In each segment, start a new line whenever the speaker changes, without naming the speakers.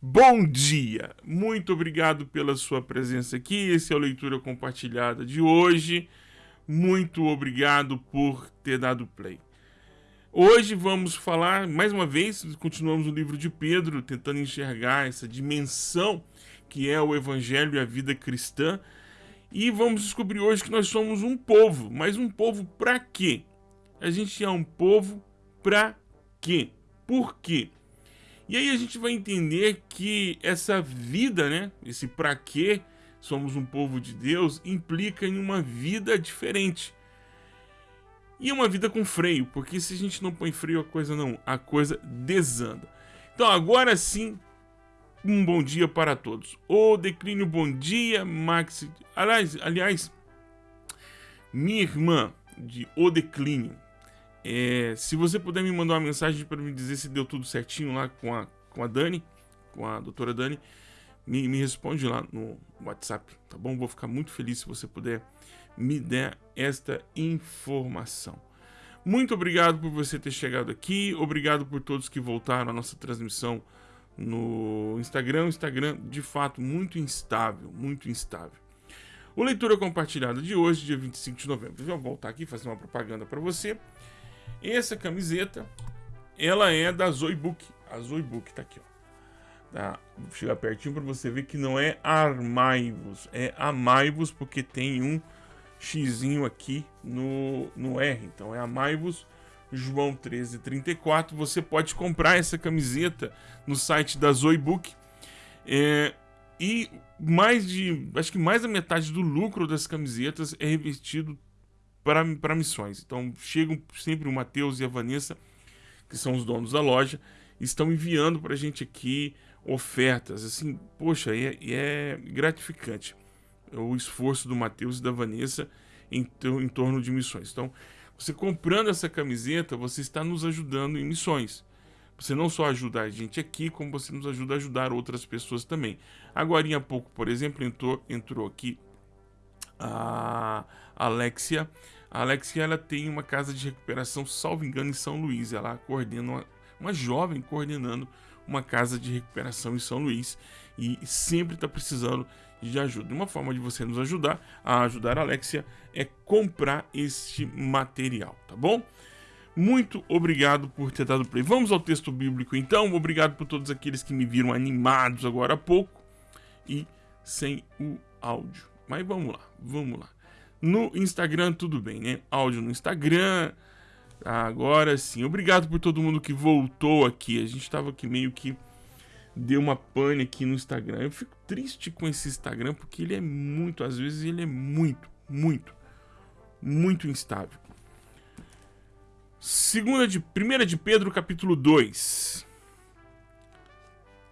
Bom dia! Muito obrigado pela sua presença aqui. Esse é a leitura compartilhada de hoje. Muito obrigado por ter dado play. Hoje vamos falar, mais uma vez, continuamos no livro de Pedro, tentando enxergar essa dimensão que é o Evangelho e a vida cristã. E vamos descobrir hoje que nós somos um povo, mas um povo para quê? A gente é um povo para quê? Por quê? E aí a gente vai entender que essa vida, né, esse para quê somos um povo de Deus, implica em uma vida diferente. E uma vida com freio, porque se a gente não põe freio, a coisa não, a coisa desanda. Então agora sim, um bom dia para todos. O declínio, bom dia, Max. Aliás, aliás, minha irmã de O Declínio, é, se você puder me mandar uma mensagem para me dizer se deu tudo certinho lá com a, com a Dani, com a doutora Dani, me, me responde lá no WhatsApp, tá bom? Vou ficar muito feliz se você puder me der esta informação. Muito obrigado por você ter chegado aqui, obrigado por todos que voltaram à nossa transmissão no Instagram. Instagram, de fato, muito instável, muito instável. O Leitura Compartilhada de hoje, dia 25 de novembro. Vou voltar aqui fazer uma propaganda para você. Essa camiseta, ela é da Zoibook. A Zoibook tá aqui, ó. Tá? Vou chegar pertinho para você ver que não é Armaivos, é Amaivos, porque tem um xizinho aqui no, no R. Então é Amaivos João 1334. Você pode comprar essa camiseta no site da Zoibook. É, e mais de, acho que mais da metade do lucro das camisetas é revestido para missões. Então chegam sempre o Matheus e a Vanessa, que são os donos da loja, estão enviando para a gente aqui ofertas. Assim, poxa, é, é gratificante o esforço do Matheus e da Vanessa em, em torno de missões. Então, você comprando essa camiseta, você está nos ajudando em missões. Você não só ajuda a gente aqui, como você nos ajuda a ajudar outras pessoas também. Agora, há pouco, por exemplo, entrou, entrou aqui a Alexia. A Alexia ela tem uma casa de recuperação, salvo engano, em São Luís. Ela coordena uma, uma jovem coordenando uma casa de recuperação em São Luís e sempre está precisando de ajuda. Uma forma de você nos ajudar a ajudar a Alexia é comprar este material, tá bom? Muito obrigado por ter dado play. Vamos ao texto bíblico então. Obrigado por todos aqueles que me viram animados agora há pouco e sem o áudio. Mas vamos lá, vamos lá. No Instagram, tudo bem, né? Áudio no Instagram. Agora sim. Obrigado por todo mundo que voltou aqui. A gente estava aqui meio que deu uma pane aqui no Instagram. Eu fico triste com esse Instagram porque ele é muito, às vezes ele é muito, muito, muito instável. Segunda de, primeira de Pedro, capítulo 2.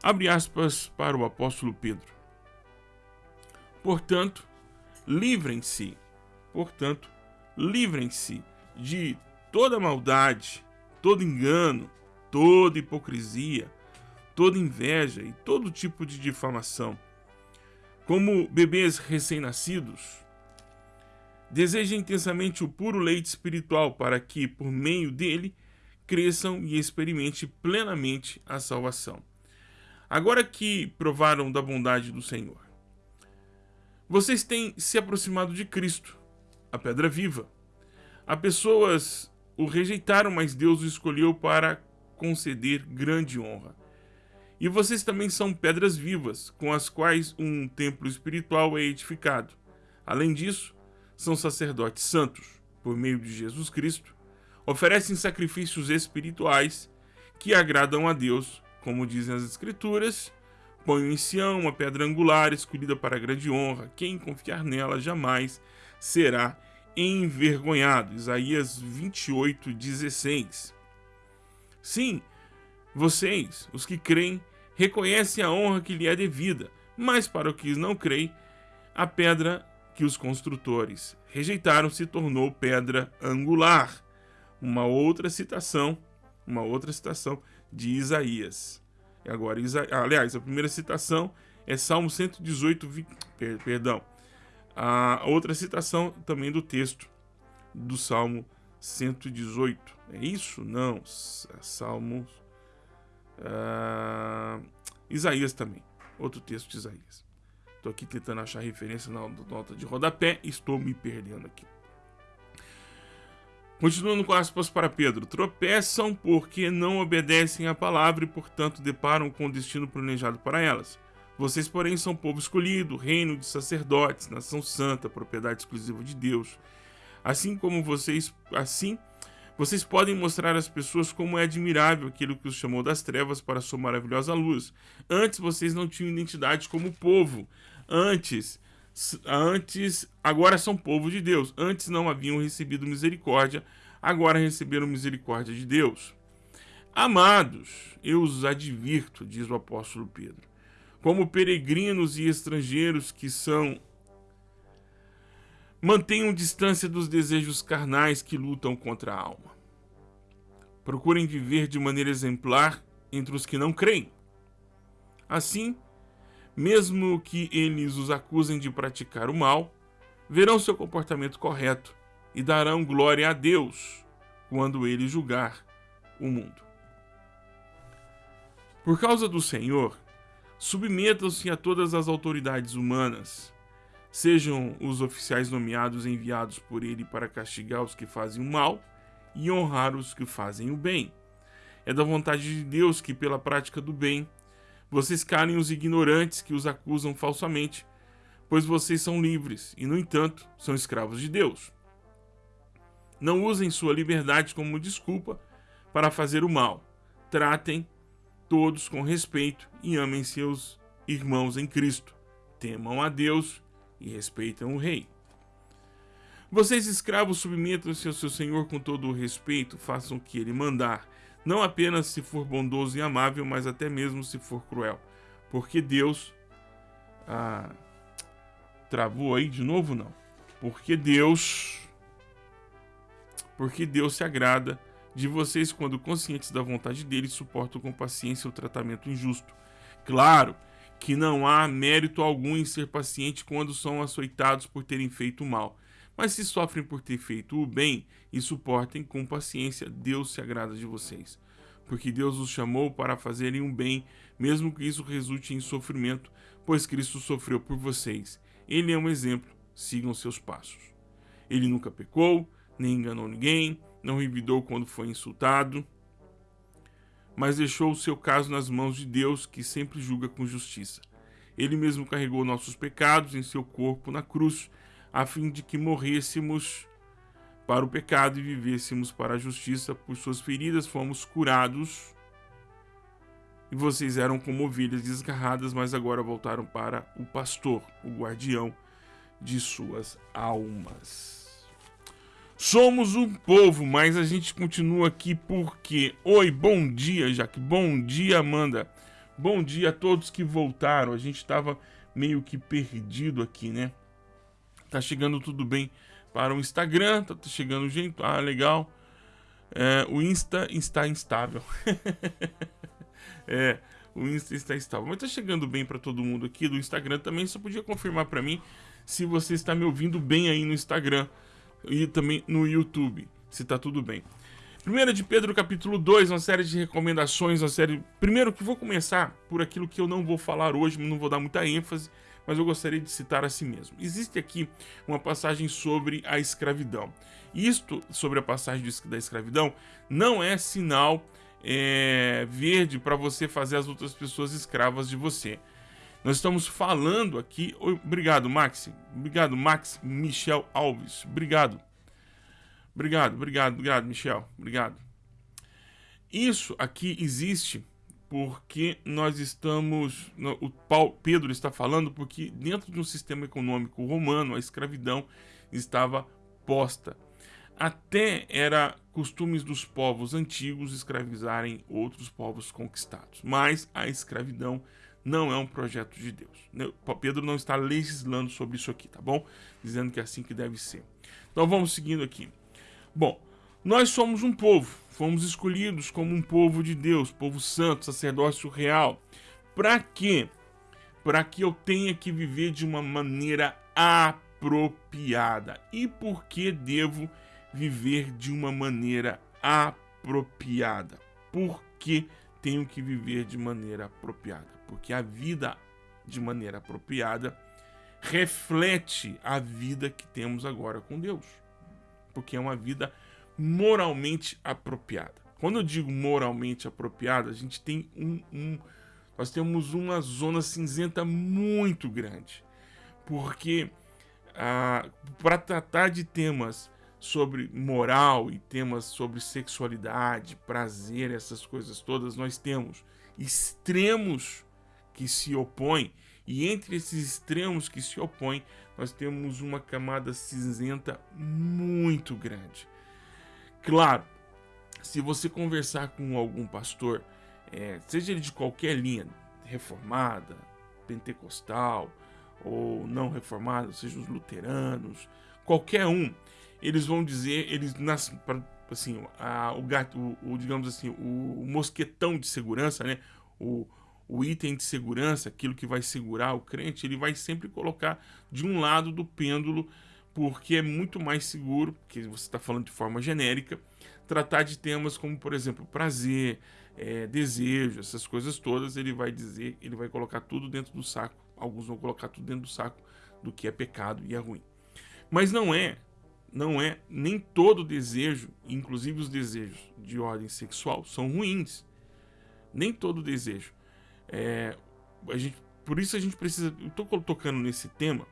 Abre aspas para o apóstolo Pedro. Portanto, livrem-se, portanto, livrem-se de toda maldade, todo engano, toda hipocrisia, toda inveja e todo tipo de difamação. Como bebês recém-nascidos, desejem intensamente o puro leite espiritual para que, por meio dele, cresçam e experimente plenamente a salvação. Agora que provaram da bondade do Senhor, vocês têm se aproximado de Cristo, a pedra viva. Há pessoas o rejeitaram, mas Deus o escolheu para conceder grande honra. E vocês também são pedras vivas, com as quais um templo espiritual é edificado. Além disso, são sacerdotes santos, por meio de Jesus Cristo, oferecem sacrifícios espirituais que agradam a Deus, como dizem as Escrituras, Ponho em Sião uma pedra angular escolhida para grande honra. Quem confiar nela jamais será envergonhado. Isaías 28, 16. Sim, vocês, os que creem, reconhecem a honra que lhe é devida, mas para os que não creem, a pedra que os construtores rejeitaram se tornou pedra angular. Uma outra citação, uma outra citação de Isaías. Agora, Isa... aliás, a primeira citação é Salmo 118, vi... perdão. A outra citação também do texto do Salmo 118. É isso? Não. É Salmo. Uh... Isaías também. Outro texto de Isaías. Estou aqui tentando achar referência na nota de rodapé e estou me perdendo aqui. Continuando com aspas para Pedro: tropeçam porque não obedecem à palavra e, portanto, deparam com o destino planejado para elas. Vocês, porém, são povo escolhido, reino de sacerdotes, nação santa, propriedade exclusiva de Deus. Assim como vocês, assim, vocês podem mostrar às pessoas como é admirável aquilo que os chamou das trevas para sua maravilhosa luz. Antes vocês não tinham identidade como povo. Antes, antes, agora são povo de Deus. Antes não haviam recebido misericórdia, agora receberam misericórdia de Deus. Amados, eu os advirto, diz o apóstolo Pedro como peregrinos e estrangeiros que são. Mantenham distância dos desejos carnais que lutam contra a alma. Procurem viver de maneira exemplar entre os que não creem. Assim, mesmo que eles os acusem de praticar o mal, verão seu comportamento correto e darão glória a Deus quando ele julgar o mundo. Por causa do Senhor, Submetam-se a todas as autoridades humanas, sejam os oficiais nomeados enviados por ele para castigar os que fazem o mal e honrar os que fazem o bem. É da vontade de Deus que, pela prática do bem, vocês calem os ignorantes que os acusam falsamente, pois vocês são livres e, no entanto, são escravos de Deus. Não usem sua liberdade como desculpa para fazer o mal. Tratem todos com respeito e amem seus irmãos em Cristo. Temam a Deus e respeitam o rei. Vocês, escravos, submetam-se ao seu senhor com todo o respeito, façam o que ele mandar, não apenas se for bondoso e amável, mas até mesmo se for cruel. Porque Deus. Ah, travou aí de novo? Não. Porque Deus. Porque Deus se agrada de vocês quando conscientes da vontade dele suportam com paciência o tratamento injusto. Claro que não há mérito algum em ser paciente quando são açoitados por terem feito mal, mas se sofrem por ter feito o bem e suportem com paciência, Deus se agrada de vocês. Porque Deus os chamou para fazerem um bem, mesmo que isso resulte em sofrimento, pois Cristo sofreu por vocês. Ele é um exemplo, sigam seus passos. Ele nunca pecou, nem enganou ninguém, não revidou quando foi insultado, mas deixou o seu caso nas mãos de Deus, que sempre julga com justiça. Ele mesmo carregou nossos pecados em seu corpo na cruz, a fim de que morrêssemos para o pecado e vivêssemos para a justiça. Por suas feridas fomos curados. E vocês eram como ovelhas desgarradas, mas agora voltaram para o pastor, o guardião de suas almas. Somos um povo, mas a gente continua aqui porque. Oi, bom dia, Jaque. Bom dia, Amanda. Bom dia a todos que voltaram. A gente estava meio que perdido aqui, né? Tá chegando tudo bem para o Instagram, tá chegando gente. Ah, legal. É, o Insta está instável. é, o Insta está instável. Mas tá chegando bem para todo mundo aqui do Instagram também. Só podia confirmar para mim se você está me ouvindo bem aí no Instagram e também no YouTube, se tá tudo bem. Primeira de Pedro, capítulo 2, uma série de recomendações, uma série... Primeiro que vou começar por aquilo que eu não vou falar hoje, não vou dar muita ênfase, mas eu gostaria de citar a si mesmo. Existe aqui uma passagem sobre a escravidão. Isto, sobre a passagem da escravidão, não é sinal é, verde para você fazer as outras pessoas escravas de você. Nós estamos falando aqui. Obrigado, Max. Obrigado, Max Michel Alves. Obrigado. Obrigado, obrigado, obrigado, Michel. Obrigado. Isso aqui existe porque nós estamos. O Paulo, Pedro está falando porque dentro de um sistema econômico romano a escravidão estava posta. Até era costumes dos povos antigos escravizarem outros povos conquistados, mas a escravidão não é um projeto de Deus. Né? Pedro não está legislando sobre isso aqui, tá bom? Dizendo que é assim que deve ser. Então vamos seguindo aqui. Bom, nós somos um povo, fomos escolhidos como um povo de Deus, povo santo, sacerdócio real. Para quê? Para que eu tenha que viver de uma maneira apropriada. E por que devo viver de uma maneira apropriada? Por que tenho que viver de maneira apropriada? porque a vida de maneira apropriada reflete a vida que temos agora com Deus, porque é uma vida moralmente apropriada. Quando eu digo moralmente apropriada, a gente tem um, um nós temos uma zona cinzenta muito grande, porque ah, para tratar de temas sobre moral e temas sobre sexualidade, prazer, essas coisas todas, nós temos extremos que se opõem, e entre esses extremos que se opõem, nós temos uma camada cinzenta muito grande. Claro, se você conversar com algum pastor, é, seja ele de qualquer linha, reformada, pentecostal ou não reformada, seja os luteranos, qualquer um, eles vão dizer, eles nas, assim, a, o gato, o, o, digamos assim, o, o, mosquetão de segurança, né? O, o item de segurança, aquilo que vai segurar o crente, ele vai sempre colocar de um lado do pêndulo, porque é muito mais seguro, porque você está falando de forma genérica, tratar de temas como, por exemplo, prazer, é, desejo, essas coisas todas, ele vai dizer, ele vai colocar tudo dentro do saco. Alguns vão colocar tudo dentro do saco do que é pecado e é ruim. Mas não é não é nem todo desejo, inclusive os desejos de ordem sexual, são ruins. Nem todo desejo. É, a gente, por isso a gente precisa. Eu estou tocando nesse tema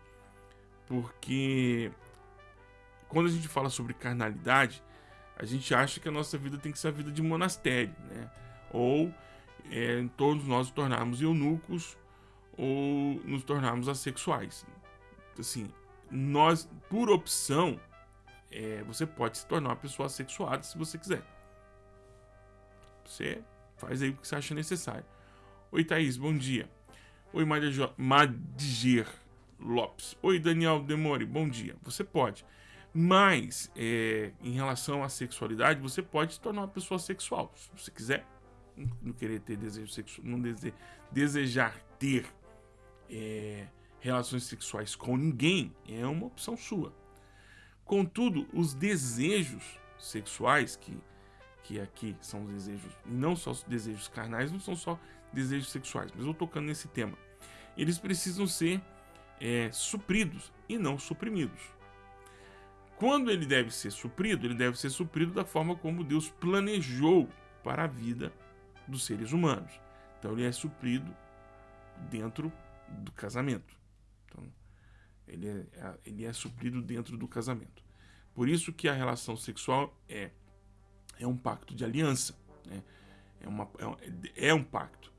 porque quando a gente fala sobre carnalidade, a gente acha que a nossa vida tem que ser a vida de monastério, né? Ou é, todos nós nos tornarmos eunucos ou nos tornarmos assexuais. Assim, nós, por opção, é, você pode se tornar uma pessoa assexuada se você quiser. Você faz aí o que você acha necessário. Oi, Thaís, bom dia. Oi, Madiger Lopes. Oi, Daniel Demore, bom dia. Você pode. Mas, é, em relação à sexualidade, você pode se tornar uma pessoa sexual. Se você quiser, não querer ter desejo sexual, não dese, desejar ter é, relações sexuais com ninguém, é uma opção sua. Contudo, os desejos sexuais, que, que aqui são os desejos, não só os desejos carnais, não são só desejos sexuais, mas eu tocando nesse tema, eles precisam ser é, supridos e não suprimidos. Quando ele deve ser suprido, ele deve ser suprido da forma como Deus planejou para a vida dos seres humanos. Então ele é suprido dentro do casamento. Então, ele é, ele é suprido dentro do casamento. Por isso que a relação sexual é, é um pacto de aliança. Né? É, uma, é, é um pacto.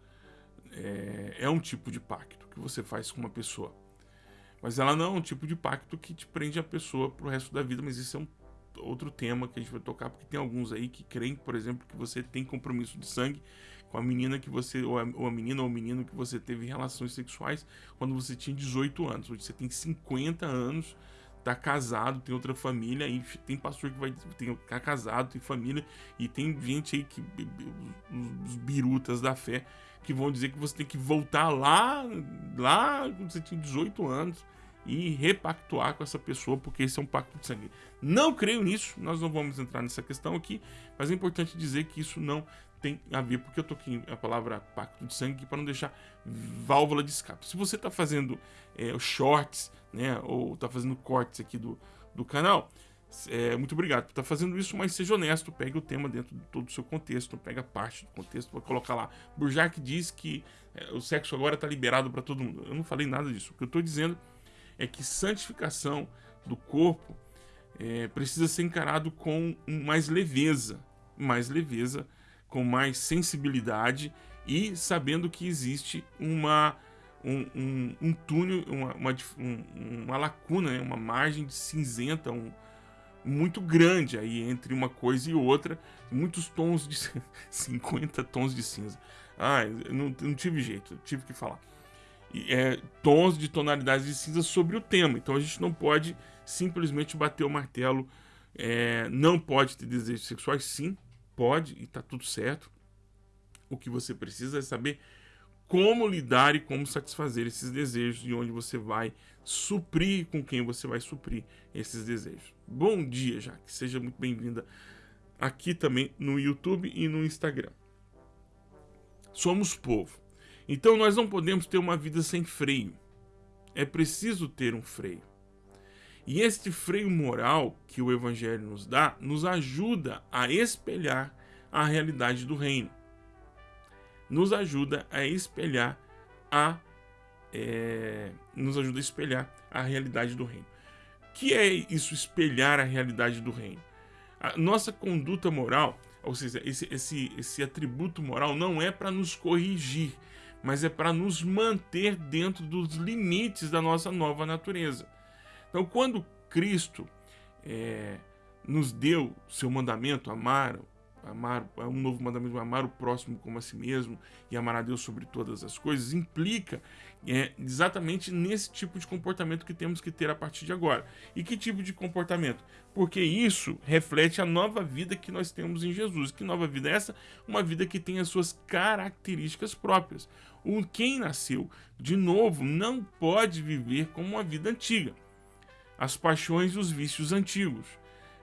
É, é um tipo de pacto que você faz com uma pessoa. Mas ela não é um tipo de pacto que te prende a pessoa pro resto da vida, mas isso é um outro tema que a gente vai tocar, porque tem alguns aí que creem, por exemplo, que você tem compromisso de sangue com a menina que você, ou a, ou a menina ou o menino que você teve relações sexuais quando você tinha 18 anos. Hoje você tem 50 anos tá casado, tem outra família, e tem pastor que vai tem, tá casado, tem família, e tem gente aí que os birutas da fé que vão dizer que você tem que voltar lá, lá quando você tinha 18 anos e repactuar com essa pessoa, porque esse é um pacto de sangue. Não creio nisso, nós não vamos entrar nessa questão aqui, mas é importante dizer que isso não tem a ver, porque eu toquei a palavra pacto de sangue para não deixar válvula de escape. Se você está fazendo é, shorts, né, ou está fazendo cortes aqui do, do canal, é, muito obrigado por estar tá fazendo isso, mas seja honesto, pegue o tema dentro de todo o seu contexto, pega parte do contexto, vai colocar lá. Burjac diz que é, o sexo agora está liberado para todo mundo. Eu não falei nada disso. O que eu estou dizendo é que santificação do corpo é, precisa ser encarado com mais leveza, mais leveza com mais sensibilidade e sabendo que existe uma um, um, um túnel, uma, uma, uma lacuna, né? uma margem cinzenta um, muito grande aí entre uma coisa e outra, muitos tons de 50 tons de cinza. Ah, não, não tive jeito, tive que falar. É, tons de tonalidades de cinza sobre o tema. Então a gente não pode simplesmente bater o martelo. É, não pode ter desejos sexuais, sim, Pode e está tudo certo. O que você precisa é saber como lidar e como satisfazer esses desejos e onde você vai suprir com quem você vai suprir esses desejos. Bom dia, Jaque. Seja muito bem-vinda aqui também no YouTube e no Instagram. Somos povo. Então nós não podemos ter uma vida sem freio. É preciso ter um freio. E este freio moral que o Evangelho nos dá nos ajuda a espelhar a realidade do reino. Nos ajuda a espelhar a é, nos ajuda a espelhar a realidade do reino. O que é isso espelhar a realidade do reino? A nossa conduta moral, ou seja, esse, esse, esse atributo moral não é para nos corrigir, mas é para nos manter dentro dos limites da nossa nova natureza. Então, quando Cristo é, nos deu seu mandamento, amar, amar um novo mandamento, amar o próximo como a si mesmo e amar a Deus sobre todas as coisas, implica é, exatamente nesse tipo de comportamento que temos que ter a partir de agora. E que tipo de comportamento? Porque isso reflete a nova vida que nós temos em Jesus. Que nova vida é essa? Uma vida que tem as suas características próprias. O quem nasceu de novo não pode viver como uma vida antiga as paixões e os vícios antigos.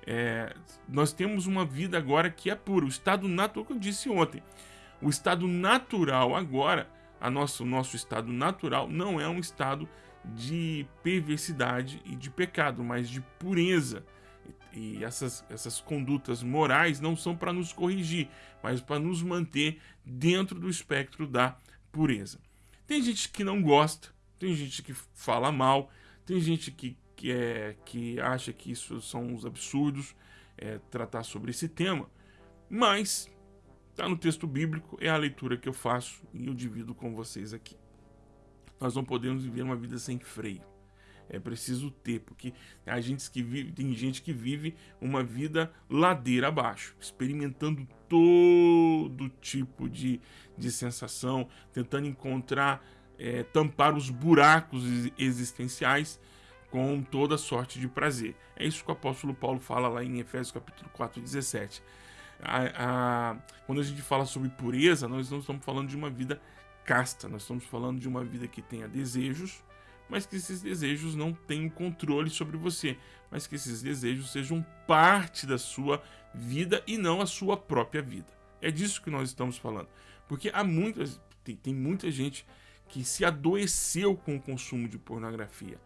É, nós temos uma vida agora que é pura, o estado natural que eu disse ontem. O estado natural agora, a nosso, nosso estado natural não é um estado de perversidade e de pecado, mas de pureza. E essas, essas condutas morais não são para nos corrigir, mas para nos manter dentro do espectro da pureza. Tem gente que não gosta, tem gente que fala mal, tem gente que que, é, que acha que isso são uns absurdos é, tratar sobre esse tema, mas está no texto bíblico, é a leitura que eu faço e eu divido com vocês aqui. Nós não podemos viver uma vida sem freio. É preciso ter, porque a gente que vive, tem gente que vive uma vida ladeira abaixo, experimentando todo tipo de, de sensação, tentando encontrar, é, tampar os buracos existenciais com toda sorte de prazer. É isso que o apóstolo Paulo fala lá em Efésios capítulo 4, 17. A, a, quando a gente fala sobre pureza, nós não estamos falando de uma vida casta, nós estamos falando de uma vida que tenha desejos, mas que esses desejos não tenham controle sobre você, mas que esses desejos sejam parte da sua vida e não a sua própria vida. É disso que nós estamos falando. Porque há muitas, tem, tem muita gente que se adoeceu com o consumo de pornografia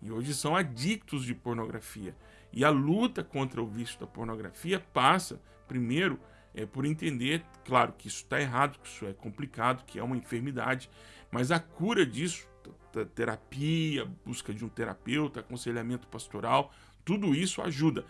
e hoje são adictos de pornografia. E a luta contra o vício da pornografia passa, primeiro, é, por entender, claro, que isso está errado, que isso é complicado, que é uma enfermidade, mas a cura disso, terapia, busca de um terapeuta, aconselhamento pastoral, tudo isso ajuda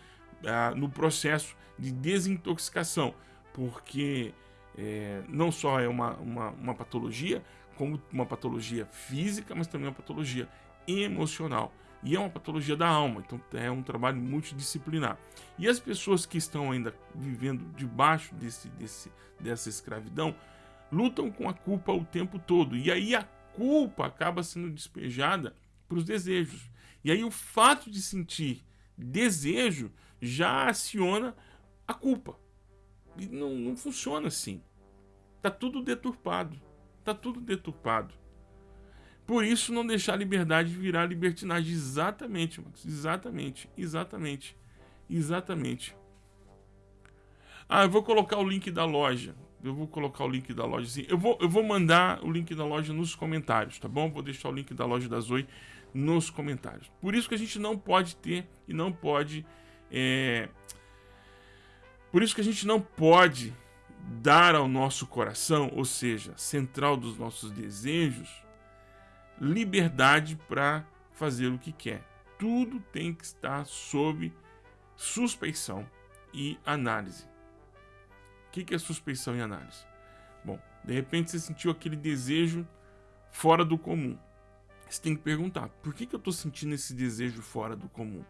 ah, no processo de desintoxicação, porque é, não só é uma, uma, uma patologia, como uma patologia física, mas também uma patologia emocional. E é uma patologia da alma, então é um trabalho multidisciplinar. E as pessoas que estão ainda vivendo debaixo desse, desse, dessa escravidão lutam com a culpa o tempo todo. E aí a culpa acaba sendo despejada para os desejos. E aí o fato de sentir desejo já aciona a culpa. E não, não funciona assim. Tá tudo deturpado. Tá tudo deturpado. Por isso, não deixar a liberdade virar libertinagem. Exatamente, Max. Exatamente. Exatamente. Exatamente. Ah, eu vou colocar o link da loja. Eu vou colocar o link da loja. Sim. Eu, vou, eu vou mandar o link da loja nos comentários, tá bom? Vou deixar o link da loja da Zoe nos comentários. Por isso que a gente não pode ter e não pode. É... Por isso que a gente não pode dar ao nosso coração, ou seja, central dos nossos desejos, liberdade para fazer o que quer. Tudo tem que estar sob suspeição e análise. O que é suspeição e análise? Bom, de repente você sentiu aquele desejo fora do comum. Você tem que perguntar: por que, que eu estou sentindo esse desejo fora do comum?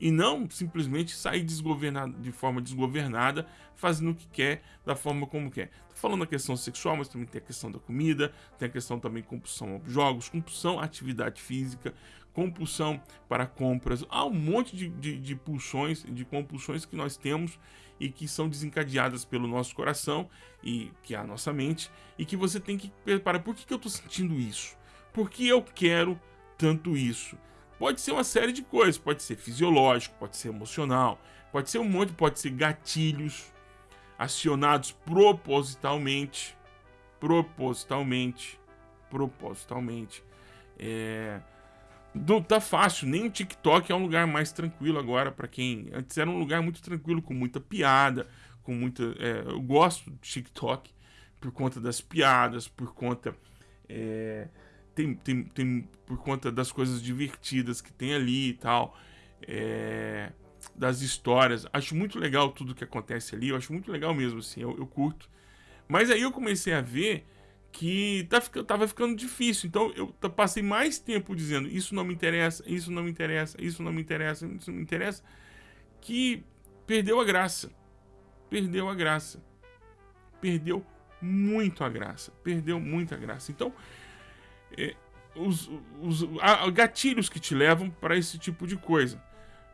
E não simplesmente sair desgovernado, de forma desgovernada, fazendo o que quer, da forma como quer. Tô falando da questão sexual, mas também tem a questão da comida, tem a questão também compulsão a jogos, compulsão à atividade física, compulsão para compras. Há um monte de, de, de pulsões, de compulsões que nós temos e que são desencadeadas pelo nosso coração e que é a nossa mente e que você tem que preparar. Por que, que eu estou sentindo isso? Por que eu quero tanto isso? Pode ser uma série de coisas, pode ser fisiológico, pode ser emocional, pode ser um monte, pode ser gatilhos acionados propositalmente, propositalmente, propositalmente. É, não tá fácil, nem o TikTok é um lugar mais tranquilo agora para quem antes era um lugar muito tranquilo com muita piada, com muita, é, eu gosto do TikTok por conta das piadas, por conta é, tem, tem, tem por conta das coisas divertidas que tem ali e tal, é, das histórias. Acho muito legal tudo que acontece ali, eu acho muito legal mesmo, assim, eu, eu curto. Mas aí eu comecei a ver que tá, tava ficando difícil. Então eu passei mais tempo dizendo isso não me interessa, isso não me interessa, isso não me interessa, isso não me interessa, que perdeu a graça. Perdeu a graça. Perdeu muito a graça. Perdeu muita graça. Então, é, os, os há gatilhos que te levam para esse tipo de coisa.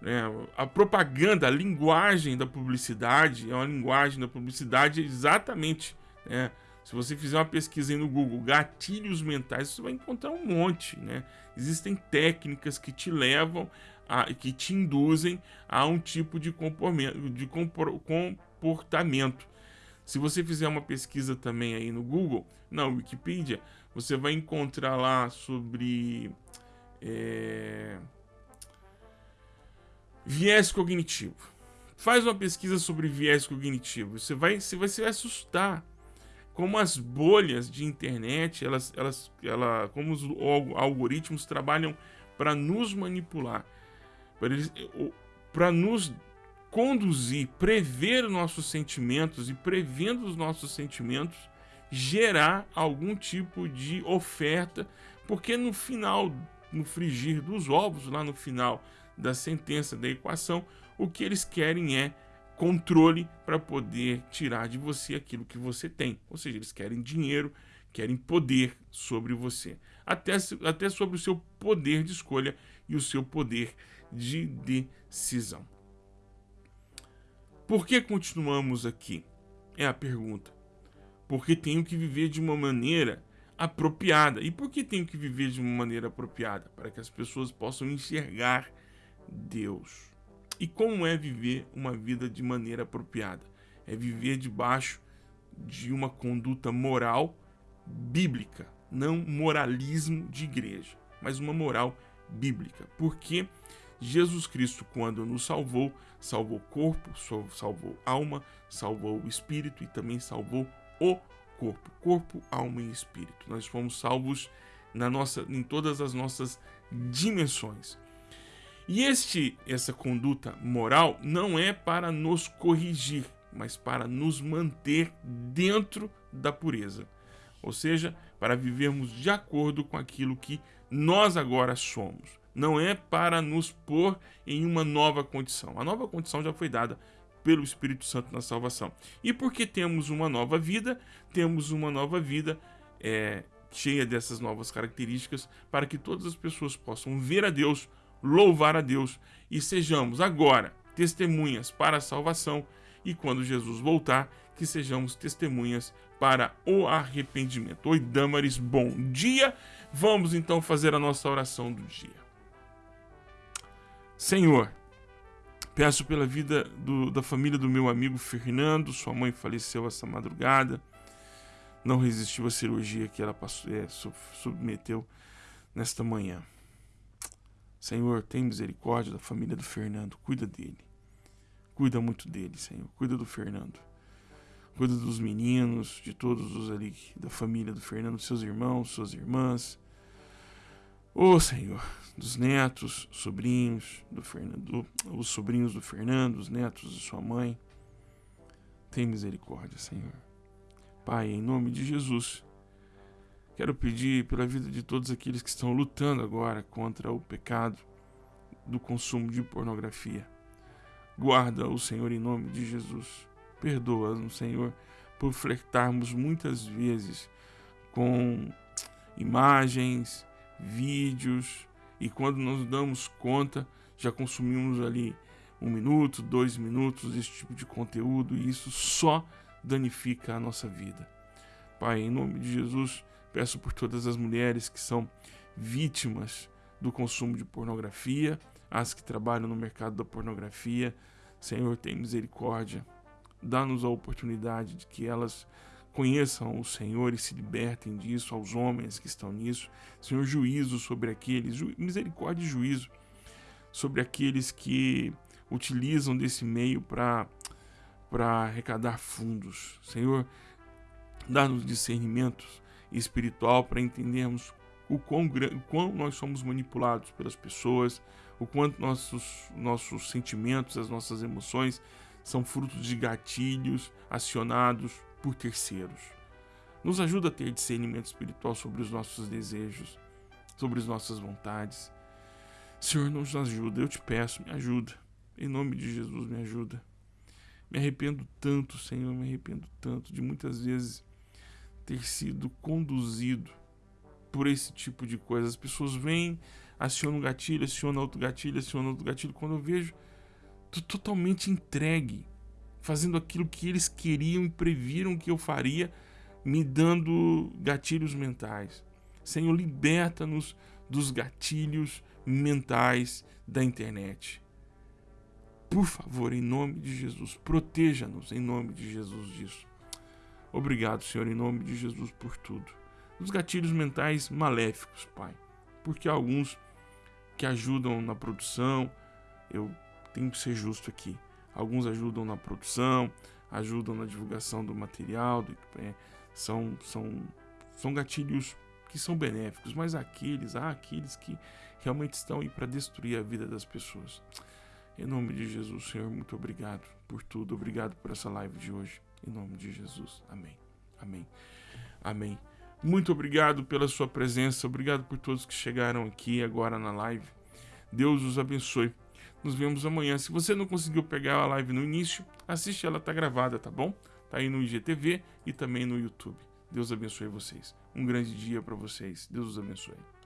Né? A propaganda, a linguagem da publicidade é uma linguagem da publicidade exatamente. Né? Se você fizer uma pesquisa aí no Google, gatilhos mentais, você vai encontrar um monte, né? Existem técnicas que te levam, a, que te induzem a um tipo de comportamento, de comportamento. Se você fizer uma pesquisa também aí no Google, na Wikipedia, você vai encontrar lá sobre é, viés cognitivo. Faz uma pesquisa sobre viés cognitivo, você vai, você vai se assustar. Como as bolhas de internet, elas, elas, ela, como os algoritmos trabalham para nos manipular, para nos conduzir, prever nossos sentimentos e prevendo os nossos sentimentos, gerar algum tipo de oferta, porque no final, no frigir dos ovos, lá no final da sentença da equação, o que eles querem é controle para poder tirar de você aquilo que você tem. Ou seja, eles querem dinheiro, querem poder sobre você, até, até sobre o seu poder de escolha e o seu poder de decisão. Por que continuamos aqui? É a pergunta. Porque tenho que viver de uma maneira apropriada. E por que tenho que viver de uma maneira apropriada? Para que as pessoas possam enxergar Deus. E como é viver uma vida de maneira apropriada? É viver debaixo de uma conduta moral bíblica, não moralismo de igreja, mas uma moral bíblica. Porque Jesus Cristo, quando nos salvou, salvou corpo, salvou alma, salvou o espírito e também salvou o corpo. Corpo, alma e espírito. Nós fomos salvos na nossa, em todas as nossas dimensões. E este, essa conduta moral não é para nos corrigir, mas para nos manter dentro da pureza. Ou seja, para vivermos de acordo com aquilo que nós agora somos. Não é para nos pôr em uma nova condição. A nova condição já foi dada pelo Espírito Santo na salvação. E porque temos uma nova vida, temos uma nova vida é, cheia dessas novas características para que todas as pessoas possam ver a Deus louvar a Deus e sejamos agora testemunhas para a salvação e quando Jesus voltar, que sejamos testemunhas para o arrependimento. Oi, Damaris, bom dia. Vamos então fazer a nossa oração do dia. Senhor, peço pela vida do, da família do meu amigo Fernando, sua mãe faleceu essa madrugada, não resistiu à cirurgia que ela passou, é, submeteu nesta manhã. Senhor, tem misericórdia da família do Fernando, cuida dele. Cuida muito dele, Senhor. Cuida do Fernando. Cuida dos meninos, de todos os ali da família do Fernando, seus irmãos, suas irmãs. Ô oh, Senhor, dos netos, sobrinhos do Fernando, os sobrinhos do Fernando, os netos de sua mãe. Tem misericórdia, Senhor. Pai, em nome de Jesus, Quero pedir pela vida de todos aqueles que estão lutando agora contra o pecado do consumo de pornografia. Guarda o Senhor em nome de Jesus. Perdoa-nos, Senhor, por flertarmos muitas vezes com imagens, vídeos e quando nos damos conta já consumimos ali um minuto, dois minutos desse tipo de conteúdo e isso só danifica a nossa vida. Pai, em nome de Jesus, Peço por todas as mulheres que são vítimas do consumo de pornografia, as que trabalham no mercado da pornografia. Senhor, tem misericórdia. Dá-nos a oportunidade de que elas conheçam o Senhor e se libertem disso, aos homens que estão nisso. Senhor, juízo sobre aqueles, ju misericórdia e juízo sobre aqueles que utilizam desse meio para arrecadar fundos. Senhor, dá-nos discernimento espiritual para entendermos o quão, o quão nós somos manipulados pelas pessoas, o quanto nossos, nossos sentimentos, as nossas emoções são frutos de gatilhos acionados por terceiros. Nos ajuda a ter discernimento espiritual sobre os nossos desejos, sobre as nossas vontades. Senhor, nos ajuda, eu te peço, me ajuda. Em nome de Jesus, me ajuda. Me arrependo tanto, Senhor, me arrependo tanto de muitas vezes ter sido conduzido por esse tipo de coisa. As pessoas vêm, acionam um gatilho, acionam outro gatilho, acionam outro gatilho. Quando eu vejo, tô totalmente entregue fazendo aquilo que eles queriam e previram que eu faria, me dando gatilhos mentais. Senhor, liberta-nos dos gatilhos mentais da internet. Por favor, em nome de Jesus, proteja-nos em nome de Jesus disso. Obrigado, Senhor, em nome de Jesus por tudo. Dos gatilhos mentais maléficos, Pai. Porque alguns que ajudam na produção, eu tenho que ser justo aqui Alguns ajudam na produção, ajudam na divulgação do material, do, é, são, são, são gatilhos que são benéficos, mas aqueles, há aqueles que realmente estão aí para destruir a vida das pessoas. Em nome de Jesus, Senhor, muito obrigado por tudo. Obrigado por essa live de hoje. Em nome de Jesus. Amém. Amém. Amém. Muito obrigado pela sua presença. Obrigado por todos que chegaram aqui agora na live. Deus os abençoe. Nos vemos amanhã. Se você não conseguiu pegar a live no início, assiste ela, tá gravada, tá bom? Tá aí no IGTV e também no YouTube. Deus abençoe vocês. Um grande dia para vocês. Deus os abençoe.